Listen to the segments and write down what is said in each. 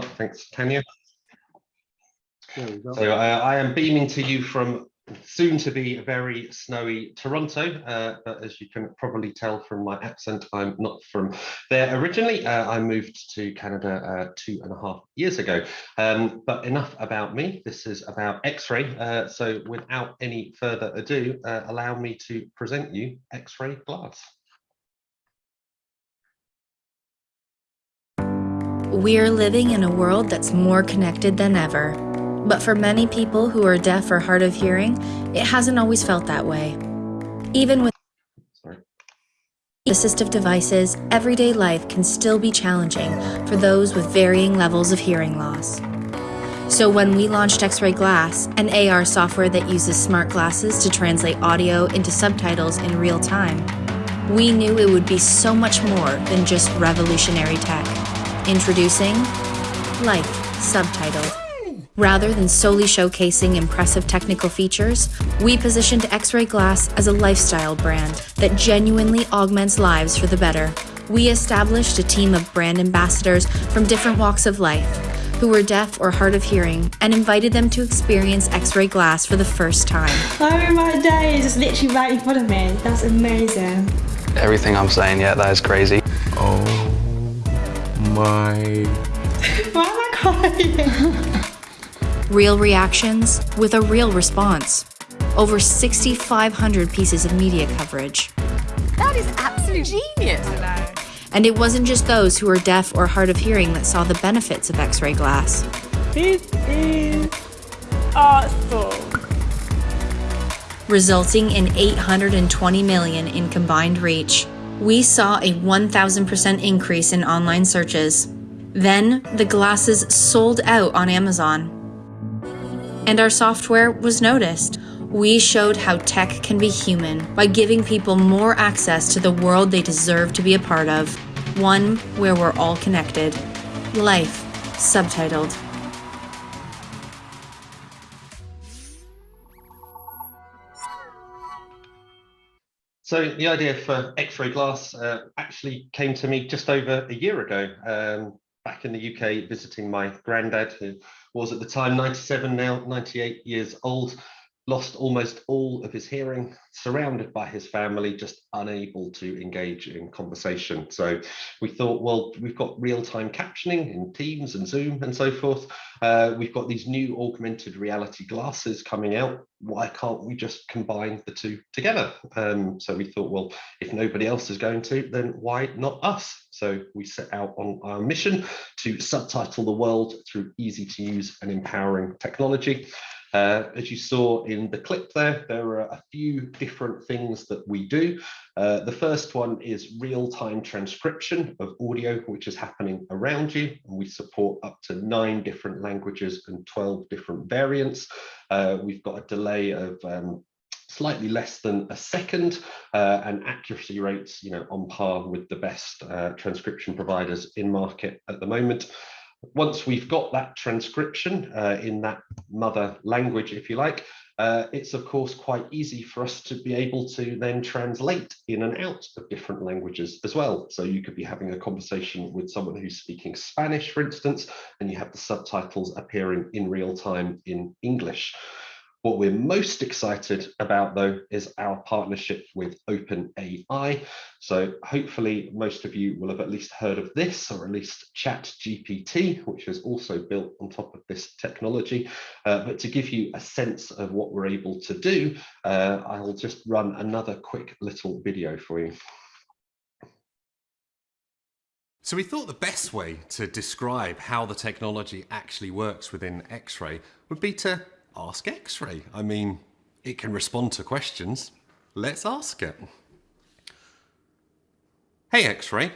Thanks, Tanya. So uh, I am beaming to you from soon to be very snowy Toronto, uh, but as you can probably tell from my accent, I'm not from there originally. Uh, I moved to Canada uh, two and a half years ago. Um, but enough about me. This is about XRAI. Uh, so without any further ado, uh, allow me to present you XRAI glass. We're living in a world that's more connected than ever. But for many people who are deaf or hard of hearing, it hasn't always felt that way. Even with Sorry. assistive devices, everyday life can still be challenging for those with varying levels of hearing loss. So when we launched XRAI Glass, an AR software that uses smart glasses to translate audio into subtitles in real time, we knew it would be so much more than just revolutionary tech. Introducing Life Subtitled. Rather than solely showcasing impressive technical features, we positioned XRAI Glass as a lifestyle brand that genuinely augments lives for the better. We established a team of brand ambassadors from different walks of life who were deaf or hard of hearing and invited them to experience XRAI Glass for the first time. Oh my days, it's literally right in front of me. That's amazing. Everything I'm saying, yeah, that is crazy. Oh my. Why am I crying? Real reactions with a real response. Over 6,500 pieces of media coverage. That is absolute genius. And it wasn't just those who were deaf or hard of hearing that saw the benefits of XRAI glass. this is awesome. resulting in 820 million in combined reach. We saw a 1000% increase in online searches. Then the glasses sold out on Amazon. And our software was noticed. We showed how tech can be human by giving people more access to the world they deserve to be a part of. One where we're all connected. Life, subtitled. So the idea for XRAI glass uh, actually came to me just over a year ago, um, back in the UK, visiting my granddad, who was at the time 97, now 98 years old, lost almost all of his hearing, surrounded by his family, just unable to engage in conversation. So we thought, well, we've got real-time captioning in Teams and Zoom and so forth. Uh, we've got these new augmented reality glasses coming out. Why can't we just combine the two together? Um, so we thought, well, if nobody else is going to, then why not us? So we set out on our mission to subtitle the world through easy to use and empowering technology. Uh, as you saw in the clip there, there are a few different things that we do. Uh, the first one is real-time transcription of audio, which is happening around you. And we support up to nine different languages and 12 different variants. Uh, we've got a delay of um, slightly less than a second uh, and accuracy rates you know on par with the best uh, transcription providers in market at the moment once we've got that transcription uh, in that mother language, if you like, uh, it's of course quite easy for us to be able to then translate in and out of different languages as well. So you could be having a conversation with someone who's speaking Spanish, for instance, and you have the subtitles appearing in real time in English. What we're most excited about, though, is our partnership with OpenAI. So hopefully most of you will have at least heard of this, or at least ChatGPT, which is also built on top of this technology. Uh, but to give you a sense of what we're able to do, uh, I'll just run another quick little video for you. So we thought the best way to describe how the technology actually works within XRAI would be to ask XRAI. I mean, it can respond to questions. Let's ask it. Hey XRAI,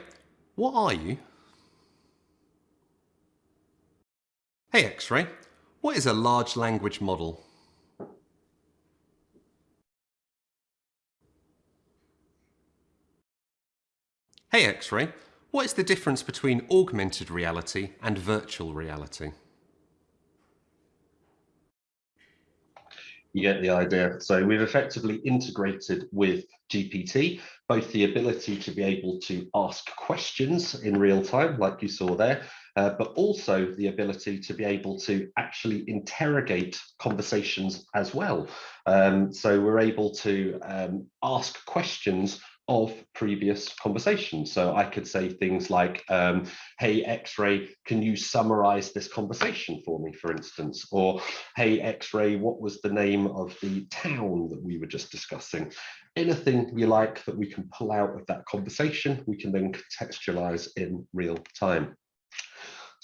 what are you? Hey XRAI, what is a large language model? Hey XRAI, what is the difference between augmented reality and virtual reality? You get the idea. So we've effectively integrated with GPT, both the ability to be able to ask questions in real time, like you saw there, uh, but also the ability to be able to actually interrogate conversations as well. Um, so we're able to um, ask questions of previous conversations. So I could say things like, um, hey, XRAI, can you summarize this conversation for me, for instance? Or, hey, XRAI, what was the name of the town that we were just discussing? Anything you like that we can pull out of that conversation, we can then contextualize in real time.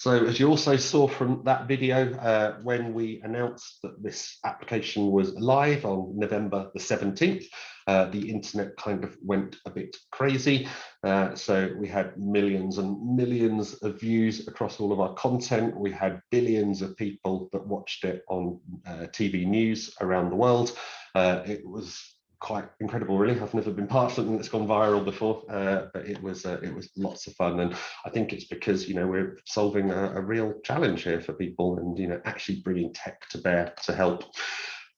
So as you also saw from that video, uh, when we announced that this application was live on November the 17th, uh, the internet kind of went a bit crazy. Uh, so we had millions and millions of views across all of our content. We had billions of people that watched it on uh, TV news around the world. Uh, it was quite incredible really. I've never been part of something that's gone viral before uh, but it was uh, it was lots of fun. And i think it's because you know we're solving a, a, real challenge here for people and you know actually bringing tech to bear to help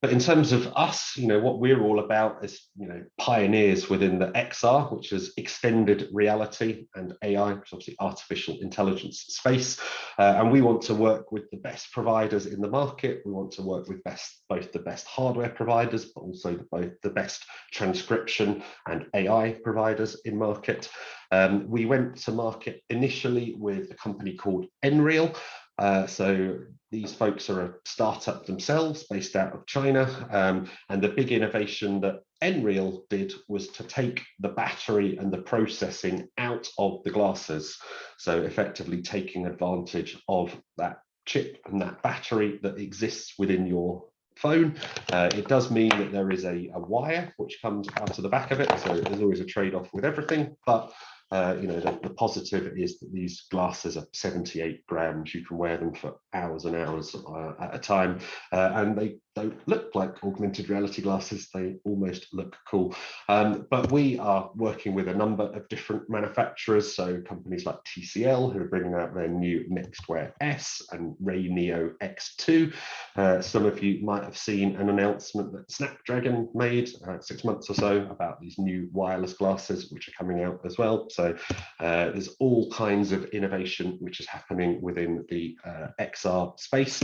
but in terms of us, you know, what we're all about is, you know, pioneers within the XR, which is extended reality and AI, which is obviously artificial intelligence space. Uh, and we want to work with the best providers in the market. We want to work with best both the best hardware providers, but also the, both the best transcription and AI providers in market. Um, we went to market initially with a company called Nreal, uh, so these folks are a startup themselves based out of China. Um, and the big innovation that Nreal did was to take the battery and the processing out of the glasses. So effectively taking advantage of that chip and that battery that exists within your phone. Uh, it does mean that there is a, a wire which comes out of the back of it. So there's always a trade-off with everything, but uh, you know, the, the, positive is that these glasses are 78 grams. You can wear them for hours and hours uh, at a time, uh, and they don't look like augmented reality glasses. They almost look cool. Um, but we are working with a number of different manufacturers, so companies like TCL who are bringing out their new NxtWear S and RayNeo X2. Uh, some of you might have seen an announcement that Snapdragon made uh, six months or so about these new wireless glasses, which are coming out as well. So uh, there's all kinds of innovation which is happening within the uh, XR space.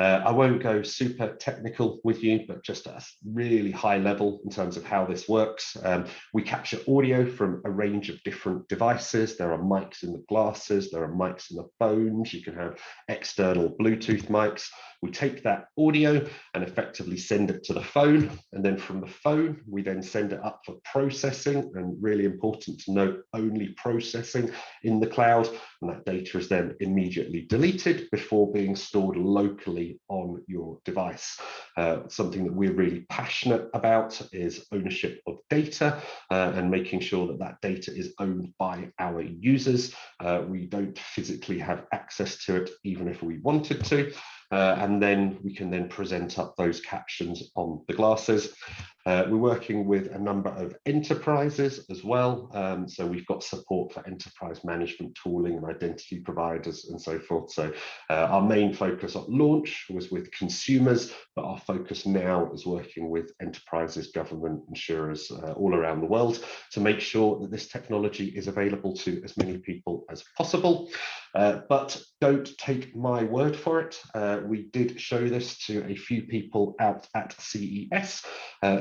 Uh, I won't go super technical with you, but just at a really high level in terms of how this works. Um, we capture audio from a range of different devices. There are mics in the glasses, there are mics in the phones. You can have external Bluetooth mics. We take that audio and effectively send it to the phone. And then from the phone, we then send it up for processing and really important to note only processing in the cloud. And that data is then immediately deleted before being stored locally on your device. Uh, something that we're really passionate about is ownership of data uh, and making sure that that data is owned by our users. Uh, we don't physically have access to it, even if we wanted to. Uh, and then we can then present up those captions on the glasses. Uh, we're working with a number of enterprises as well. Um, so we've got support for enterprise management tooling and identity providers and so forth. So uh, our main focus at launch was with consumers, but our focus now is working with enterprises, government, insurers uh, all around the world to make sure that this technology is available to as many people as possible. Uh, but don't take my word for it. Uh, we did show this to a few people out at CES.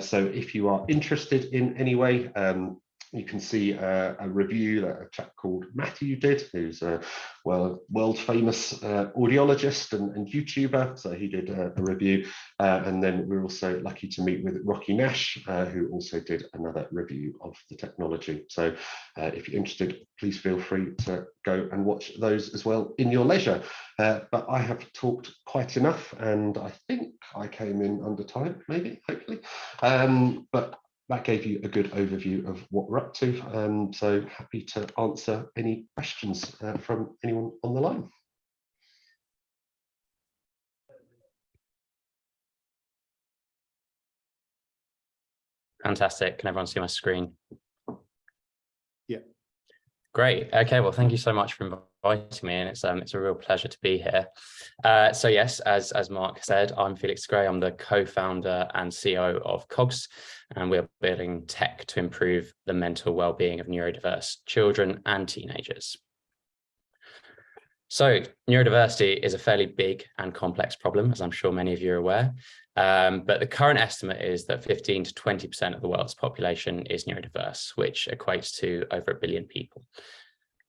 So if you are interested in any way, um, you can see a, a, review that a chap called Matthew did, who's a well world famous uh, audiologist and, and, YouTuber. So he did a, a review, uh, and then we're also lucky to meet with Rocky Nash, uh, who also did another review of the technology. So uh, if you're interested, please feel free to go and watch those as well in your leisure. Uh, but I have talked quite enough, and I think I came in under time, maybe, hopefully. Um, but that gave you a good overview of what we're up to. Um, so happy to answer any questions uh, from anyone on the line. Fantastic. Can everyone see my screen? Yeah. Great. Okay. Well, thank you so much for inviting me, and it's um it's a real pleasure to be here. Uh, so yes, as as Mark said, I'm Felix Gray. I'm the co-founder and CEO of Cogs, and we're building tech to improve the mental well-being of neurodiverse children and teenagers. So neurodiversity is a fairly big and complex problem, as I'm sure many of you are aware. Um, but the current estimate is that 15 to 20% of the world's population is neurodiverse, which equates to over a billion people.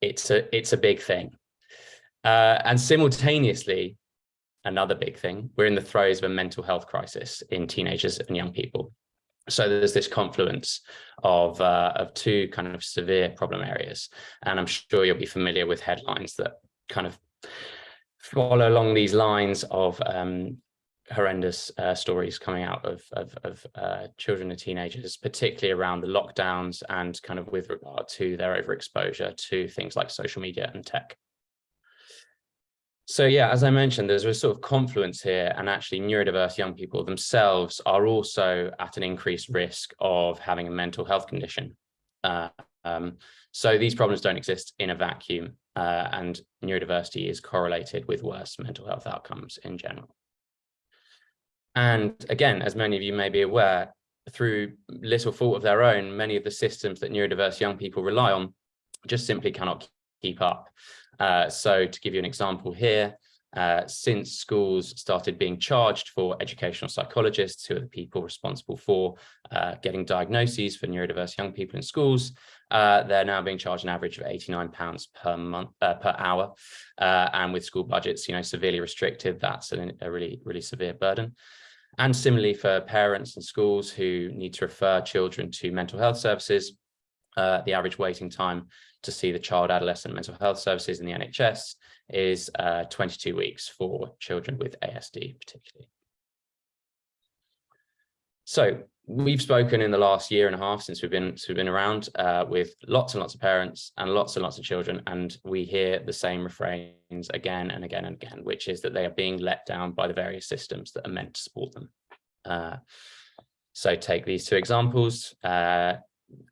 It's a, it's a big thing. Uh, and simultaneously, another big thing, we're in the throes of a mental health crisis in teenagers and young people. So there's this confluence of, uh, of two kind of severe problem areas. And I'm sure you'll be familiar with headlines that kind of follow along these lines of um, horrendous uh, stories coming out of, of, of uh, children and teenagers, particularly around the lockdowns and kind of with regard to their overexposure to things like social media and tech. So yeah, as I mentioned, there's a sort of confluence here and actually neurodiverse young people themselves are also at an increased risk of having a mental health condition. Uh, um, so these problems don't exist in a vacuum uh, and neurodiversity is correlated with worse mental health outcomes in general. And again, as many of you may be aware, through little fault of their own, many of the systems that neurodiverse young people rely on just simply cannot keep up. Uh, so to give you an example here, uh, since schools started being charged for educational psychologists, who are the people responsible for uh, getting diagnoses for neurodiverse young people in schools, uh, they're now being charged an average of 89 pounds per month uh, per hour. Uh, and with school budgets, you know, severely restricted, that's a, a really, really severe burden. And similarly for parents and schools who need to refer children to mental health services, uh, the average waiting time to see the child adolescent mental health services in the NHS is uh, 22 weeks for children with ASD particularly. So we've spoken in the last year and a half since we've been, since we've been around uh, with lots and lots of parents and lots and lots of children and we hear the same refrains again and again and again which is that they are being let down by the various systems that are meant to support them. Uh, so take these two examples. Uh,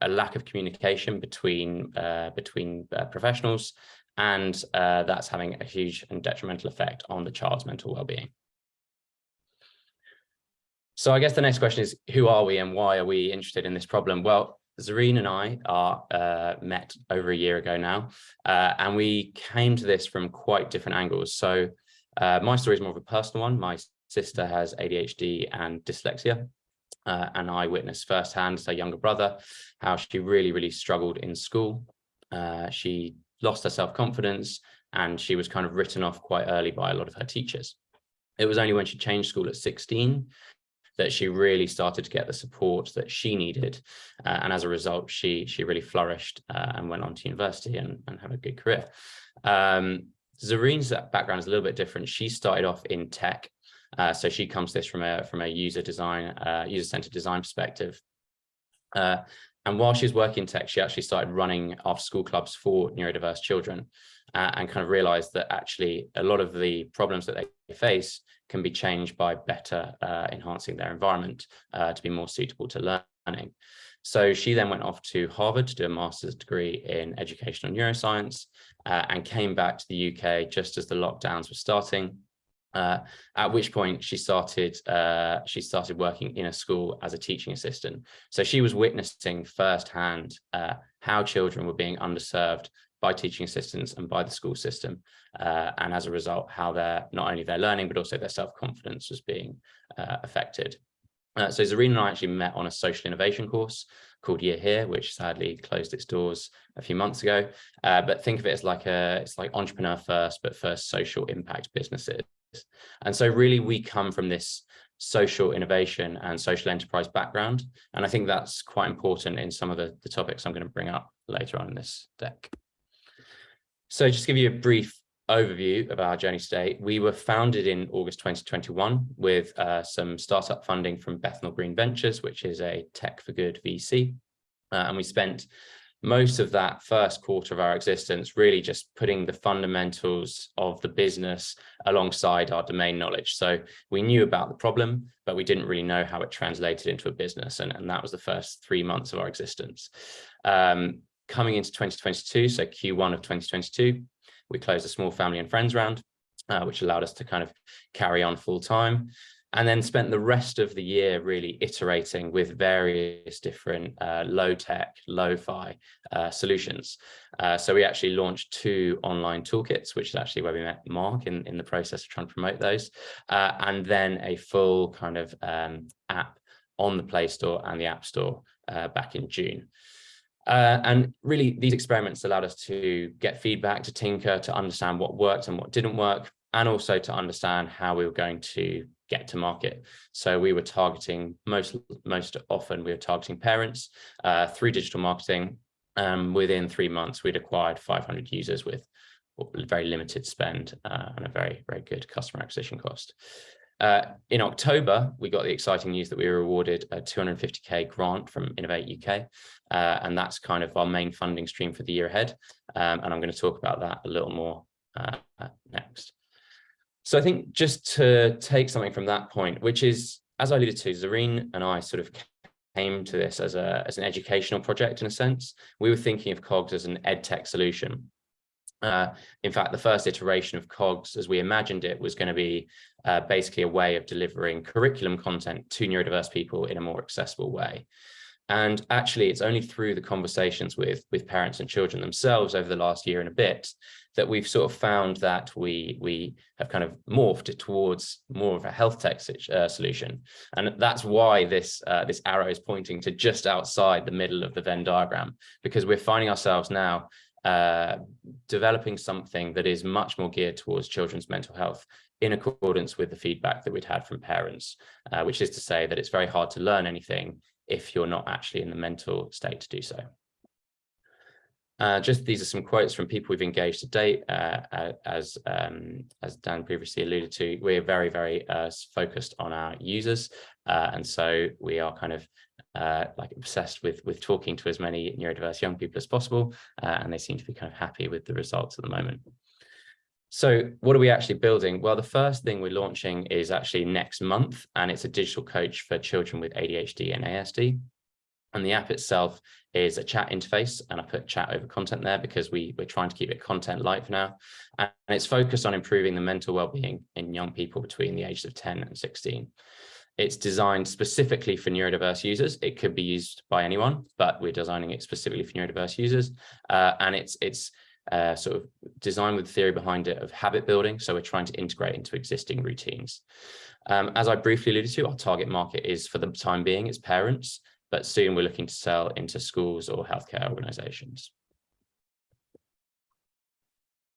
a lack of communication between uh, between uh, professionals, and uh, that's having a huge and detrimental effect on the child's mental well-being. So I guess the next question is, who are we and why are we interested in this problem? Well, Zareen and I are uh, met over a year ago now, uh, and we came to this from quite different angles. So uh, my story is more of a personal one. My sister has ADHD and dyslexia, uh, and I witnessed firsthand as her younger brother how she really, really struggled in school. Uh, she lost her self-confidence and she was kind of written off quite early by a lot of her teachers. It was only when she changed school at 16 that she really started to get the support that she needed. Uh, and as a result, she she really flourished uh, and went on to university and, and had a good career. Um, Zareen's background is a little bit different. She started off in tech uh, so she comes this from a from a user design, uh, user-centered design perspective. Uh, and while she was working in tech, she actually started running after school clubs for neurodiverse children uh, and kind of realized that actually a lot of the problems that they face can be changed by better uh, enhancing their environment uh, to be more suitable to learning. So she then went off to Harvard to do a master's degree in educational neuroscience and came back to the UK just as the lockdowns were starting uh, at which point she started uh, she started working in a school as a teaching assistant. So she was witnessing firsthand uh, how children were being underserved by teaching assistants and by the school system. Uh, and as a result, how their not only their learning, but also their self-confidence was being uh, affected. Uh, so Zareen and I actually met on a social innovation course called Year Here, which sadly closed its doors a few months ago. but think of it as like a, it's like entrepreneur first, but first social impact businesses. And so really we come from this social innovation and social enterprise background. And I think that's quite important in some of the, the topics I'm going to bring up later on in this deck. So just give you a brief overview of our journey today, we were founded in August 2021 with uh, some startup funding from Bethnal Green Ventures, which is a tech for good VC. Uh, and we spent most of that first quarter of our existence really just putting the fundamentals of the business alongside our domain knowledge. So we knew about the problem, but we didn't really know how it translated into a business. And, and that was the first three months of our existence. Um, coming into 2022, so Q1 of 2022, we closed a small family and friends round, uh, which allowed us to kind of carry on full time. and then spent the rest of the year really iterating with various different uh, low tech, low-fi uh, solutions. Uh, so we actually launched two online toolkits, which is actually where we met Mark in, in the process of trying to promote those, uh, and then a full kind of um, app on the Play Store and the App Store uh, back in June. Uh, and really, these experiments allowed us to get feedback, to tinker, to understand what worked and what didn't work, and also to understand how we were going to get to market. So we were targeting most most often we were targeting parents uh, through digital marketing. Um, within three months, we'd acquired 500 users with very limited spend uh, and a very very good customer acquisition cost. Uh, in October, we got the exciting news that we were awarded a 250k grant from Innovate UK, uh, and that's kind of our main funding stream for the year ahead. Um, and I'm going to talk about that a little more uh, next. So I think just to take something from that point, which is, as I alluded to, Zareen and I sort of came to this as, a, as an educational project in a sense. We were thinking of COGS as an ed tech solution. Uh, in fact, the first iteration of COGS, as we imagined it, was going to be uh, basically a way of delivering curriculum content to neurodiverse people in a more accessible way. And actually, it's only through the conversations with, with parents and children themselves over the last year and a bit that we've sort of found that we, we have kind of morphed it towards more of a health tech uh, solution. And that's why this, uh, this arrow is pointing to just outside the middle of the Venn diagram, because we're finding ourselves now uh, developing something that is much more geared towards children's mental health in accordance with the feedback that we'd had from parents, uh, which is to say that it's very hard to learn anything if you're not actually in the mental state to do so. Uh, just these are some quotes from people we've engaged to date. Uh, as um, as Dan previously alluded to, we're very, very uh, focused on our users. Uh, and so we are kind of uh, like obsessed with, with talking to as many neurodiverse young people as possible. and they seem to be kind of happy with the results at the moment. So what are we actually building? Well, the first thing we're launching is actually next month, and it's a digital coach for children with ADHD and ASD. And the app itself is a chat interface, and I put chat over content there because we, we're trying to keep it content light for now. And it's focused on improving the mental well-being in young people between the ages of 10 and 16. It's designed specifically for neurodiverse users. It could be used by anyone, but we're designing it specifically for neurodiverse users. Uh, and it's it's uh, sort of design with the theory behind it of habit building. So we're trying to integrate into existing routines. Um, as I briefly alluded to, our target market is for the time being, it's parents, but soon we're looking to sell into schools or healthcare organizations.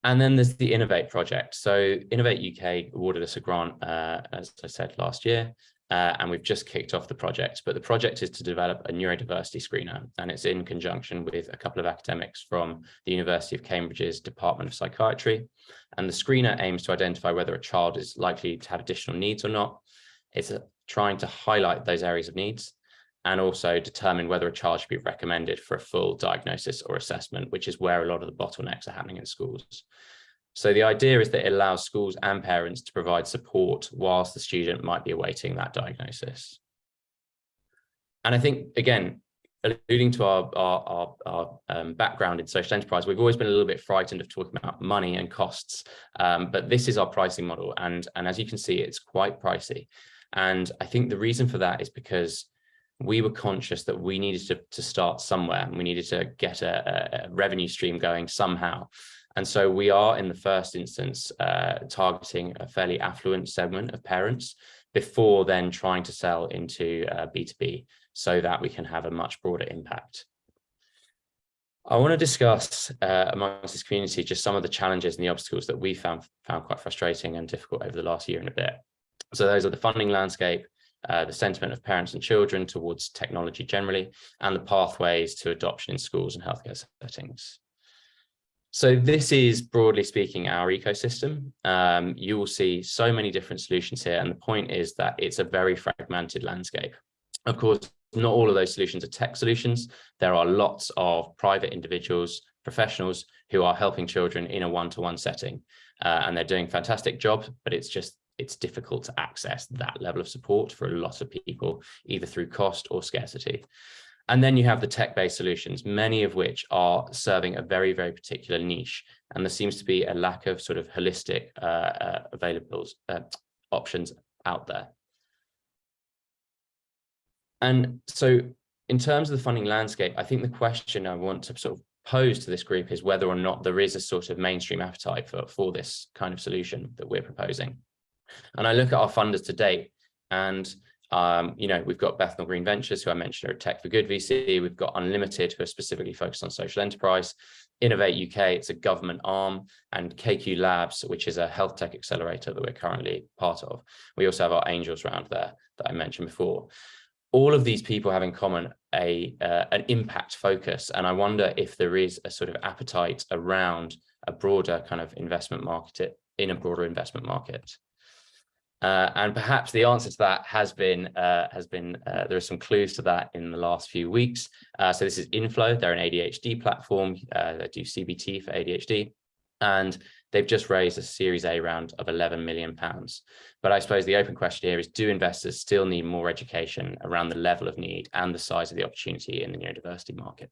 And then there's the Innovate project. So Innovate UK awarded us a grant, uh, as I said last year, uh, and we've just kicked off the project. But the project is to develop a neurodiversity screener, and it's in conjunction with a couple of academics from the University of Cambridge's Department of Psychiatry. And the screener aims to identify whether a child is likely to have additional needs or not. It's a, trying to highlight those areas of needs and also determine whether a child should be recommended for a full diagnosis or assessment, which is where a lot of the bottlenecks are happening in schools. So the idea is that it allows schools and parents to provide support whilst the student might be awaiting that diagnosis. And I think, again, alluding to our, our, our, our um, background in social enterprise, we've always been a little bit frightened of talking about money and costs, um, but this is our pricing model. And, and as you can see, it's quite pricey. And I think the reason for that is because we were conscious that we needed to, to start somewhere and we needed to get a, a revenue stream going somehow. And so we are in the first instance uh, targeting a fairly affluent segment of parents before then trying to sell into uh, B2B so that we can have a much broader impact. I want to discuss uh, amongst this community just some of the challenges and the obstacles that we found, found quite frustrating and difficult over the last year and a bit. So those are the funding landscape, uh, the sentiment of parents and children towards technology generally, and the pathways to adoption in schools and healthcare settings. So this is broadly speaking our ecosystem. Um, you will see so many different solutions here. And the point is that it's a very fragmented landscape. Of course, not all of those solutions are tech solutions. There are lots of private individuals, professionals who are helping children in a one-to-one -one setting. Uh, and they're doing fantastic jobs, but it's just it's difficult to access that level of support for a lot of people, either through cost or scarcity. And then you have the tech-based solutions, many of which are serving a very, very particular niche. And there seems to be a lack of sort of holistic uh, uh, available uh, options out there. And so in terms of the funding landscape, I think the question I want to sort of pose to this group is whether or not there is a sort of mainstream appetite for, for this kind of solution that we're proposing. And I look at our funders to date and um, you know, we've got Bethnal Green Ventures, who I mentioned are a Tech for Good VC. We've got Unlimited, who are specifically focused on social enterprise. Innovate UK, it's a government arm, and KQ Labs, which is a health tech accelerator that we're currently part of. We also have our angels round there that I mentioned before. All of these people have in common a uh, an impact focus, and I wonder if there is a sort of appetite around a broader kind of investment market in a broader investment market. Uh, and perhaps the answer to that has been uh, has been uh, there are some clues to that in the last few weeks. Uh, so this is Inflow. They're an ADHD platform. Uh, they do CBT for ADHD, and they've just raised a Series A round of 11 million pounds. But I suppose the open question here is: Do investors still need more education around the level of need and the size of the opportunity in the neurodiversity market?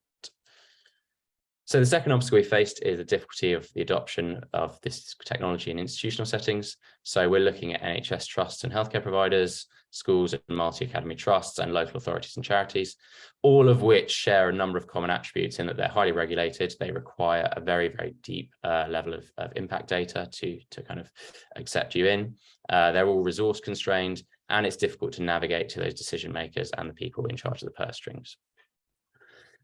So the second obstacle we faced is the difficulty of the adoption of this technology in institutional settings. So we're looking at NHS trusts and healthcare providers, schools and multi-academy trusts and local authorities and charities, all of which share a number of common attributes in that they're highly regulated. They require a very, very deep uh, level of, of, impact data to, to kind of accept you in. Uh, they're all resource constrained and it's difficult to navigate to those decision makers and the people in charge of the purse strings.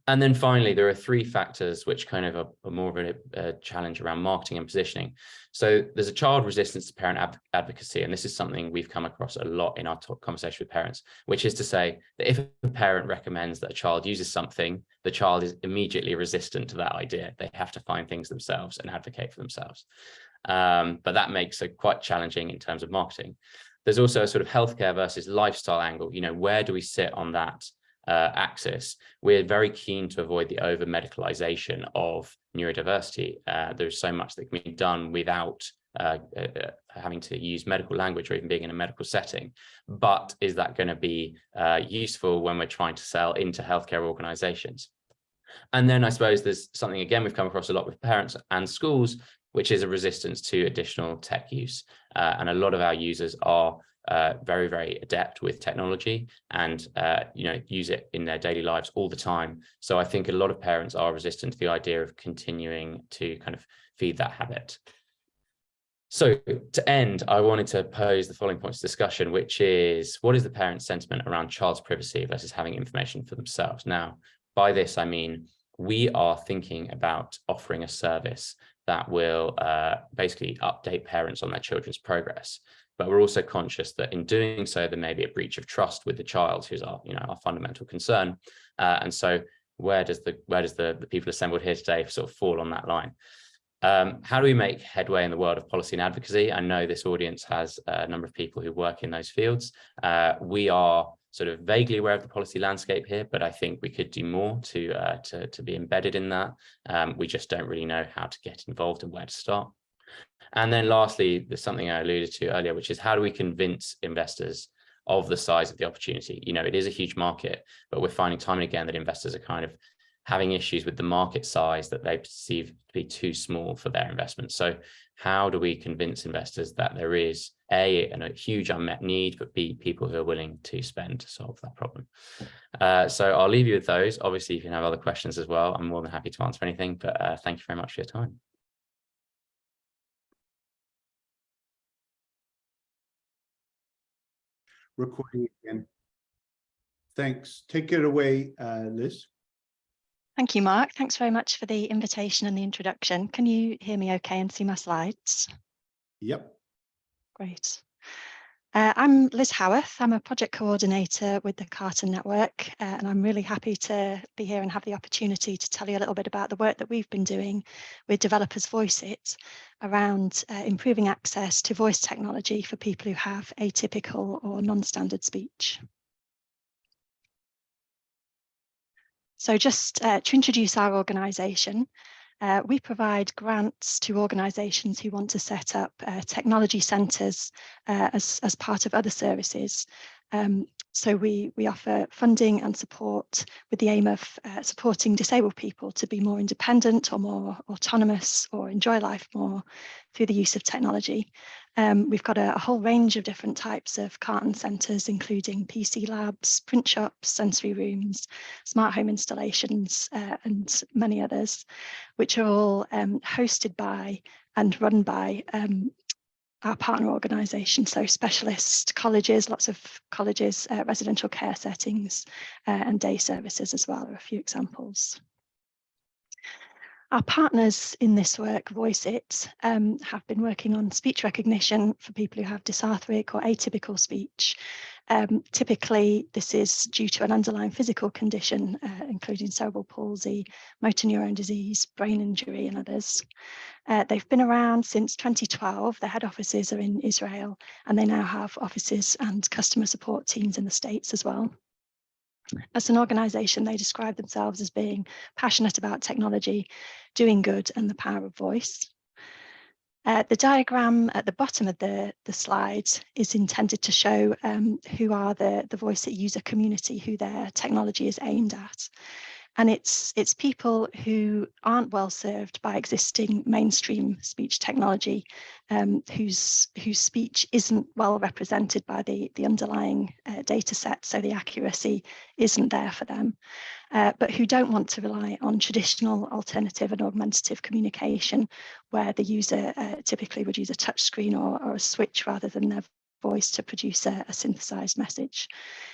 And then finally, there are three factors which kind of are, more of a, a, challenge around marketing and positioning. So there's a child resistance to parent ad advocacy, and this is something we've come across a lot in our conversation with parents, which is to say that if a parent recommends that a child uses something, the child is immediately resistant to that idea. They have to find things themselves and advocate for themselves. Um, but that makes it quite challenging in terms of marketing. There's also a sort of healthcare versus lifestyle angle. You know, where do we sit on that? Uh, axis, we're very keen to avoid the over medicalization of neurodiversity. Uh, there's so much that can be done without uh, uh, uh, having to use medical language or even being in a medical setting. But is that going to be uh, useful when we're trying to sell into healthcare organizations? And then I suppose there's something, again, we've come across a lot with parents and schools, which is a resistance to additional tech use. and a lot of our users are uh, very, very adept with technology and, uh, you know, use it in their daily lives all the time. So I think a lot of parents are resistant to the idea of continuing to kind of feed that habit. So to end, I wanted to pose the following points of discussion, which is what is the parent sentiment around child's privacy versus having information for themselves? Now, by this, I mean, we are thinking about offering a service that will uh, basically update parents on their children's progress but we're also conscious that in doing so, there may be a breach of trust with the child, who's our, you know, our fundamental concern. Uh, and so where does the where does the, the people assembled here today sort of fall on that line? Um, how do we make headway in the world of policy and advocacy? I know this audience has a number of people who work in those fields. Uh, we are sort of vaguely aware of the policy landscape here, but I think we could do more to uh, to, to be embedded in that. Um, we just don't really know how to get involved and where to start. And then lastly, there's something I alluded to earlier, which is how do we convince investors of the size of the opportunity? You know, it is a huge market, but we're finding time and again that investors are kind of having issues with the market size that they perceive to be too small for their investment. So how do we convince investors that there is A, a huge unmet need, but B, people who are willing to spend to solve that problem? Uh, so I'll leave you with those. Obviously, if you have other questions as well, I'm more than happy to answer anything, but uh, thank you very much for your time. Recording again. Thanks. Take it away, uh, Liz. Thank you, Mark. Thanks very much for the invitation and the introduction. Can you hear me okay and see my slides? Yep. Great. Uh, I'm Liz Howarth. I'm a project coordinator with the Karten Network, uh, and I'm really happy to be here and have the opportunity to tell you a little bit about the work that we've been doing with Developers Voiceitt around uh, improving access to voice technology for people who have atypical or non-standard speech. So just uh, to introduce our organisation, uh, we provide grants to organisations who want to set up uh, technology centres uh, as, as part of other services. Um, so we, we offer funding and support with the aim of uh, supporting disabled people to be more independent or more autonomous or enjoy life more through the use of technology. Um, we've got a, a, whole range of different types of Karten centres, including PC labs, print shops, sensory rooms, smart home installations, uh, and many others, which are all um, hosted by and run by um, our partner organisation, so specialist colleges, lots of colleges, uh, residential care settings uh, and day services as well are a few examples. Our partners in this work, Voiceitt, um, have been working on speech recognition for people who have dysarthric or atypical speech. Um, typically, this is due to an underlying physical condition, uh, including cerebral palsy, motor neuron disease, brain injury, and others. Uh, they've been around since 2012. Their head offices are in Israel, and they now have offices and customer support teams in the States as well. As an organisation, they describe themselves as being passionate about technology, doing good and the power of voice. Uh, the diagram at the bottom of the, the slide is intended to show um, who are the, the Voiceitt user community, who their technology is aimed at and it's it's people who aren't well served by existing mainstream speech technology um, whose whose speech isn't well represented by the the underlying uh, data set so the accuracy isn't there for them uh, but who don't want to rely on traditional alternative and augmentative communication where the user uh, typically would use a touch screen or, or a switch rather than their voice to produce a, a, synthesized message.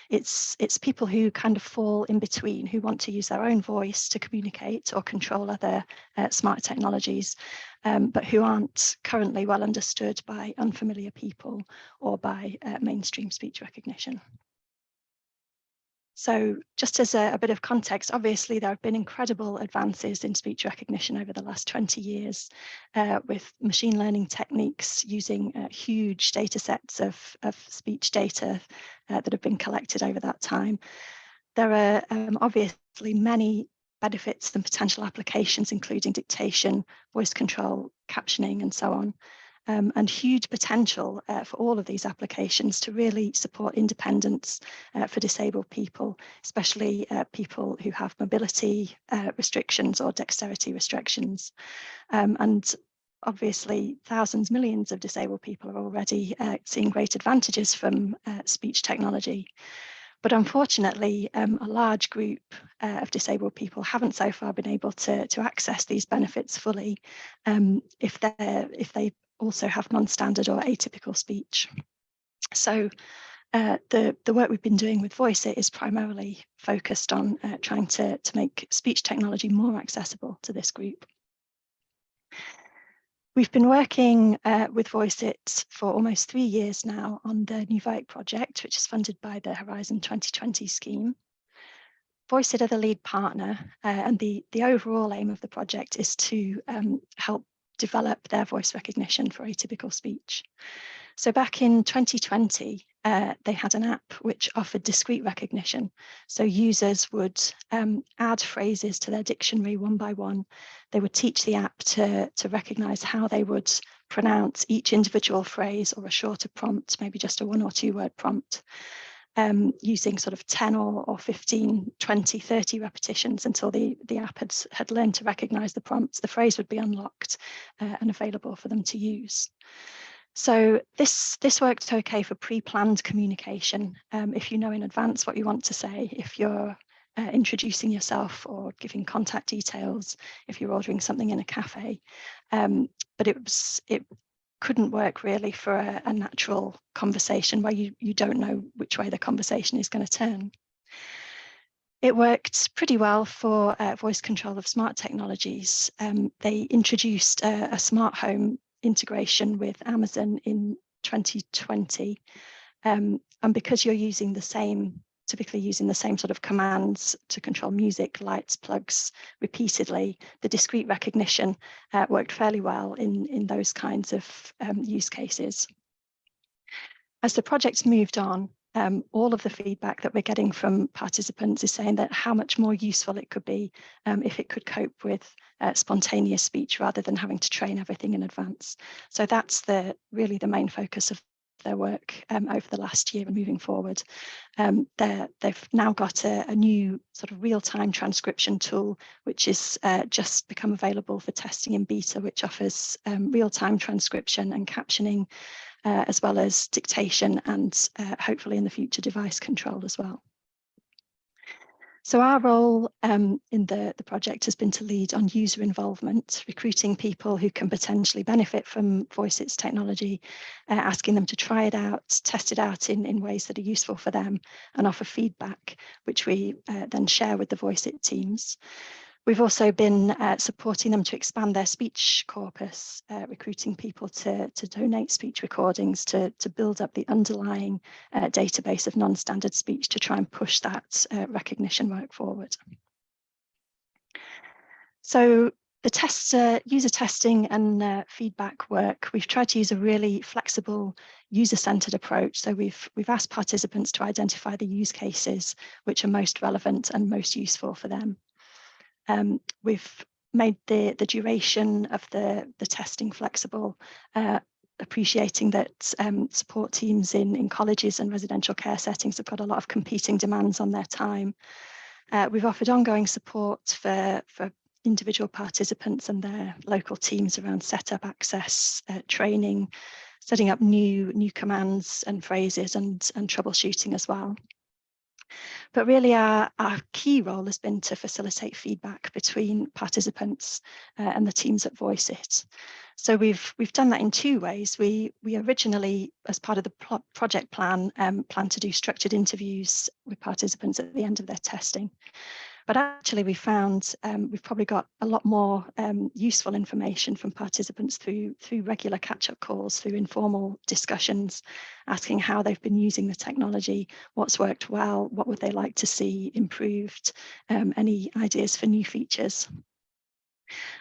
It's, it's people who kind of fall in between, who want to use their own voice to communicate or control other uh, smart technologies, um, but who aren't currently well understood by unfamiliar people or by uh, mainstream speech recognition. So just as a, a, bit of context, obviously there have been incredible advances in speech recognition over the last 20 years uh, with machine learning techniques using uh, huge data sets of, of speech data uh, that have been collected over that time. There are um, obviously many benefits and potential applications, including dictation, voice control, captioning, and so on um, and huge potential uh, for all of these applications to really support independence uh, for disabled people, especially uh, people who have mobility uh, restrictions or dexterity restrictions. Um, and obviously thousands, millions of disabled people are already uh, seeing great advantages from uh, speech technology. But unfortunately, um, a large group uh, of disabled people haven't so far been able to, to access these benefits fully um, if, they're, if they also have non-standard or atypical speech. So uh, the, the work we've been doing with Voiceitt is primarily focused on uh, trying to, to make speech technology more accessible to this group. We've been working uh, with Voiceitt for almost three years now on the Nuvoic project, which is funded by the Horizon 2020 scheme. VoiceIt are the lead partner, uh, and the, the overall aim of the project is to um, help develop their voice recognition for atypical speech. So back in 2020, uh, they had an app which offered discrete recognition. So users would um, add phrases to their dictionary one by one. They would teach the app to, to recognize how they would pronounce each individual phrase or a shorter prompt, maybe just a one or two word prompt um, using sort of 10 or, or 15, 20, 30 repetitions until the, the app had, had learned to recognize the prompts, the phrase would be unlocked uh, and available for them to use. So this, this worked okay for pre-planned communication. Um, if you know in advance what you want to say, if you're uh, introducing yourself or giving contact details, if you're ordering something in a cafe. Um, but it was it couldn't work really for a, a natural conversation where you, you don't know which way the conversation is going to turn. It worked pretty well for uh, voice control of smart technologies. Um, they introduced a, a, smart home integration with Amazon in 2020. Um, and because you're using the same typically using the same sort of commands to control music, lights, plugs repeatedly. The discrete recognition uh, worked fairly well in, in those kinds of um, use cases. As the project's moved on, um, all of the feedback that we're getting from participants is saying that how much more useful it could be um, if it could cope with uh, spontaneous speech rather than having to train everything in advance. So that's the really the main focus of their work um, over the last year and moving forward. Um, they've now got a, a, new sort of real-time transcription tool, which is uh, just become available for testing in beta, which offers um, real-time transcription and captioning uh, as well as dictation and uh, hopefully in the future device control as well. So our role um, in the, the project has been to lead on user involvement, recruiting people who can potentially benefit from Voiceitt's technology, uh, asking them to try it out, test it out in, in ways that are useful for them and offer feedback, which we uh, then share with the Voiceitt teams. We've also been uh, supporting them to expand their speech corpus, uh, recruiting people to, to donate speech recordings to, to build up the underlying uh, database of non-standard speech to try and push that uh, recognition work forward. So the test, uh, user testing and uh, feedback work, we've tried to use a really flexible user-centered approach. So we've, we've asked participants to identify the use cases which are most relevant and most useful for them. Um, we've made the, the duration of the, the testing flexible, uh, appreciating that um, support teams in, in colleges and residential care settings have got a lot of competing demands on their time. Uh, we've offered ongoing support for, for individual participants and their local teams around setup access, uh, training, setting up new, new commands and phrases and, and troubleshooting as well. But really our, our key role has been to facilitate feedback between participants uh, and the teams that voice it. So we've we've done that in two ways. We we originally, as part of the project plan, um, plan to do structured interviews with participants at the end of their testing. But actually we found um, we've probably got a lot more um, useful information from participants through, through regular catch-up calls, through informal discussions, asking how they've been using the technology, what's worked well, what would they like to see improved, um, any ideas for new features.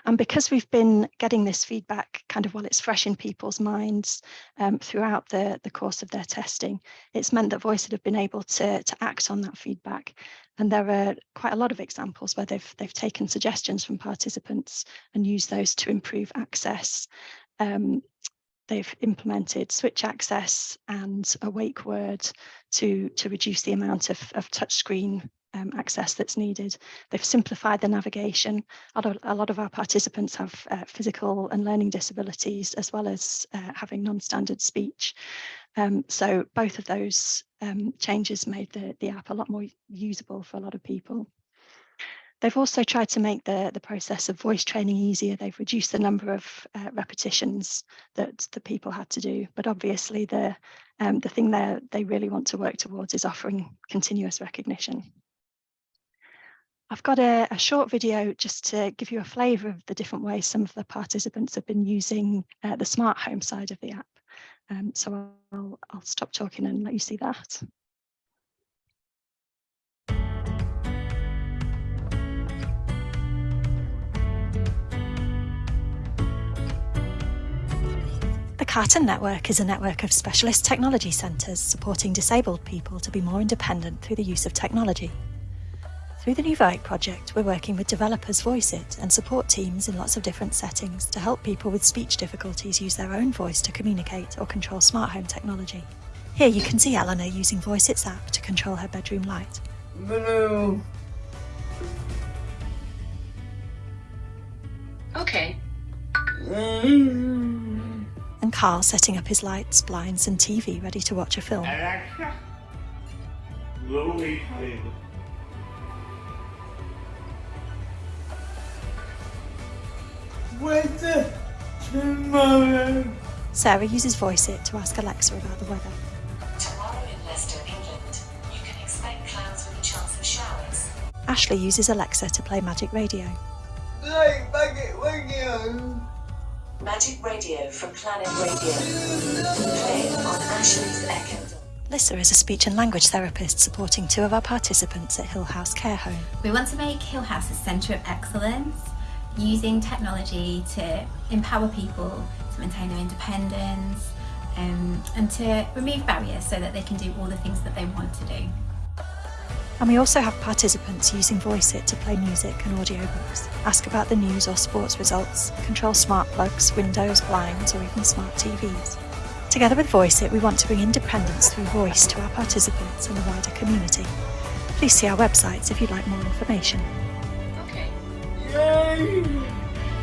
And because we've been getting this feedback kind of while it's fresh in people's minds um, throughout the, the course of their testing, it's meant that Voiceitt have been able to, to act on that feedback. And there are quite a lot of examples where they've, they've taken suggestions from participants and used those to improve access. Um, they've implemented switch access and a wake word to, to reduce the amount of, of touchscreen um, access that's needed. They've simplified the navigation. A lot of, our participants have uh, physical and learning disabilities as well as uh, having non-standard speech. Um, so both of those um, changes made the, the app a lot more usable for a lot of people. They've also tried to make the, the process of voice training easier. They've reduced the number of uh, repetitions that the people had to do. But obviously the, um, the thing they really want to work towards is offering continuous recognition. I've got a, a, short video just to give you a flavour of the different ways some of the participants have been using uh, the smart home side of the app. Um, so I'll, I'll stop talking and let you see that. The Karten Network is a network of specialist technology centres supporting disabled people to be more independent through the use of technology. Through the Nuvoic project, we're working with developers Voiceitt and support teams in lots of different settings to help people with speech difficulties use their own voice to communicate or control smart home technology. Here you can see Eleanor using Voice Voiceitt's app to control her bedroom light. Hello. Okay. Mm-hmm. And Carl setting up his lights, blinds and TV ready to watch a film. Alexa. Tomorrow? Sarah uses Voiceitt to ask Alexa about the weather. Tomorrow in Leicester, England, you can expect clouds with a chance of showers. Ashley uses Alexa to play Magic Radio. Play Magic Radio. Magic Radio from Planet Radio. Play on Ashley's Echo. Lissa is a speech and language therapist supporting two of our participants at Hill House Care Home. We want to make Hill House a centre of excellence using technology to empower people to maintain their independence um, and to remove barriers so that they can do all the things that they want to do. And we also have participants using Voiceitt to play music and audiobooks, ask about the news or sports results, control smart plugs, windows, blinds or even smart TVs. Together with Voiceitt, we want to bring independence through voice to our participants and the wider community. Please see our websites if you'd like more information.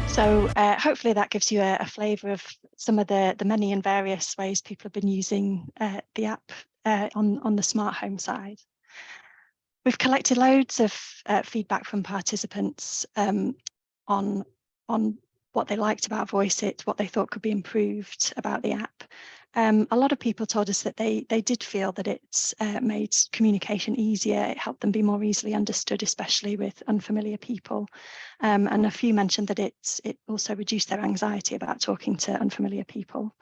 So uh, hopefully that gives you a, a flavour of some of the, the many and various ways people have been using uh, the app uh, on, on the smart home side. We've collected loads of uh, feedback from participants um, on, on what they liked about Voiceitt, what they thought could be improved about the app. Um, a lot of people told us that they they did feel that it's uh, made communication easier. It helped them be more easily understood, especially with unfamiliar people. Um, and a few mentioned that it it also reduced their anxiety about talking to unfamiliar people.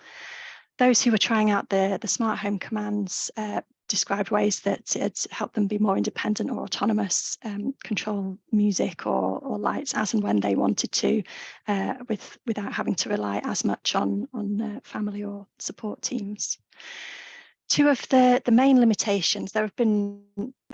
Those who were trying out the the smart home commands uh, described ways that it helped them be more independent or autonomous, um, control music or, or lights as and when they wanted to, uh, with without having to rely as much on on uh, family or support teams. Two of the the main limitations. There have been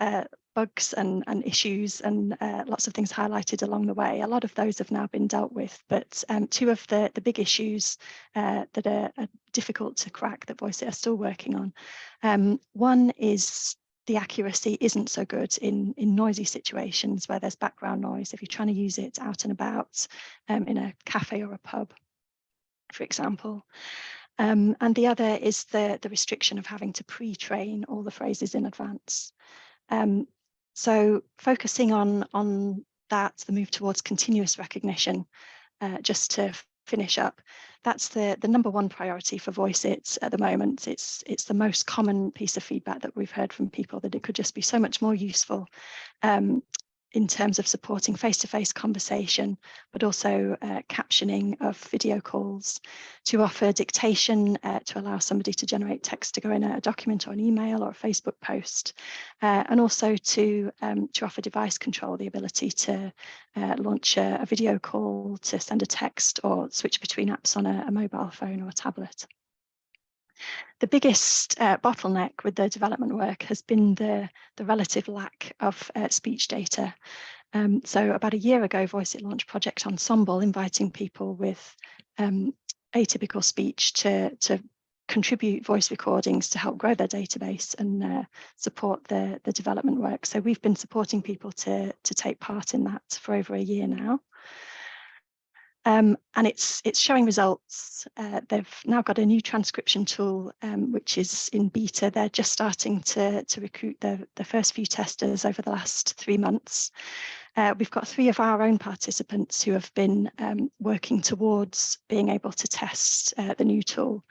uh, bugs and, and issues and uh, lots of things highlighted along the way. A lot of those have now been dealt with, but um, two of the, the big issues uh, that are, are, difficult to crack that Voiceitt are still working on. Um, one is the accuracy isn't so good in, in noisy situations where there's background noise. If you're trying to use it out and about um, in a cafe or a pub, for example. Um, and the other is the, the restriction of having to pre-train all the phrases in advance. Um, so focusing on, on that, the move towards continuous recognition, uh, just to finish up, that's the, the number one priority for Voiceitt at the moment. It's, it's the most common piece of feedback that we've heard from people that it could just be so much more useful um, in terms of supporting face-to-face -face conversation, but also uh, captioning of video calls, to offer dictation uh, to allow somebody to generate text to go in a document or an email or a Facebook post, uh, and also to, um, to offer device control, the ability to uh, launch a, a, video call, to send a text or switch between apps on a, a mobile phone or a tablet. The biggest uh, bottleneck with the development work has been the, the relative lack of uh, speech data. Um, so about a year ago, Voiceitt launched Project Ensemble, inviting people with um, atypical speech to, to contribute voice recordings to help grow their database and uh, support the, the development work. So we've been supporting people to, to take part in that for over a year now. Um, and it's it's showing results. Uh, they've now got a new transcription tool, um, which is in beta. They're just starting to, to recruit the, the first few testers over the last three months. Uh, we've got three of our own participants who have been um, working towards being able to test uh, the new tool.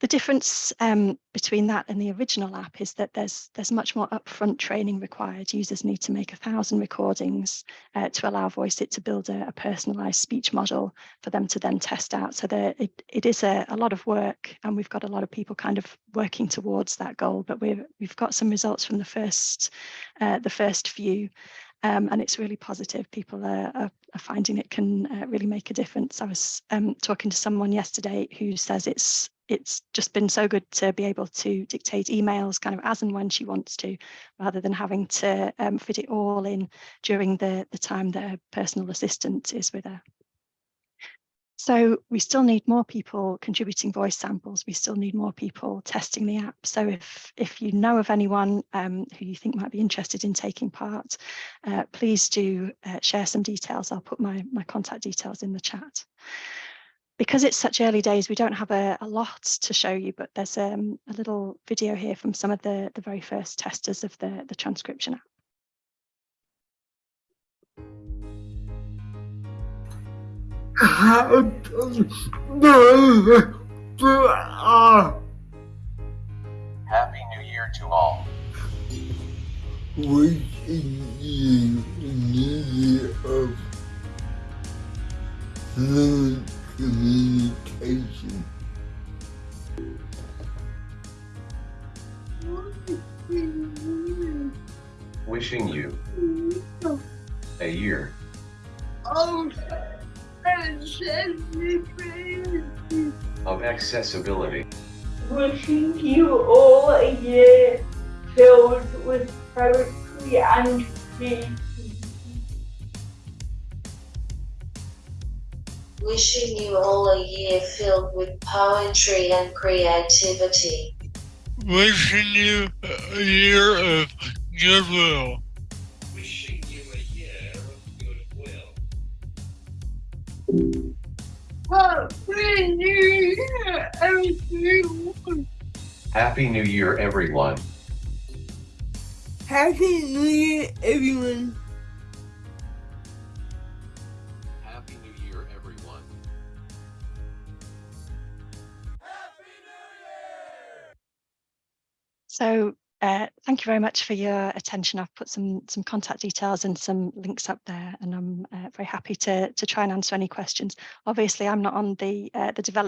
The difference um, between that and the original app is that there's there's much more upfront training required. Users need to make a thousand recordings uh, to allow Voiceitt to build a, a, personalized speech model for them to then test out. So there, it, it is a, a lot of work and we've got a lot of people kind of working towards that goal, but we've, we've got some results from the first, uh, the first few um, and it's really positive. People are, are, are finding it can uh, really make a difference. I was um, talking to someone yesterday who says it's it's just been so good to be able to dictate emails kind of as and when she wants to, rather than having to um, fit it all in during the, the time that her personal assistant is with her. So we still need more people contributing voice samples. We still need more people testing the app. So if, if you know of anyone um, who you think might be interested in taking part, uh, please do uh, share some details. I'll put my, my contact details in the chat because it's such early days, we don't have a, a lot to show you, but there's um, a little video here from some of the, the very first testers of the, the transcription app. Happy New Year to all. Wishing you a new year of communication. Wishing you a year of accessibility. Wishing you all a year filled with poetry and peace. Wishing you all a year filled with poetry and creativity. Wishing you a year of goodwill. Wishing you a year of goodwill. Happy New Year, everyone. Happy New Year, everyone. Happy New Year, everyone. So uh, thank you very much for your attention. I've put some some contact details and some links up there, and I'm uh, very happy to to try and answer any questions. Obviously, I'm not on the uh, the development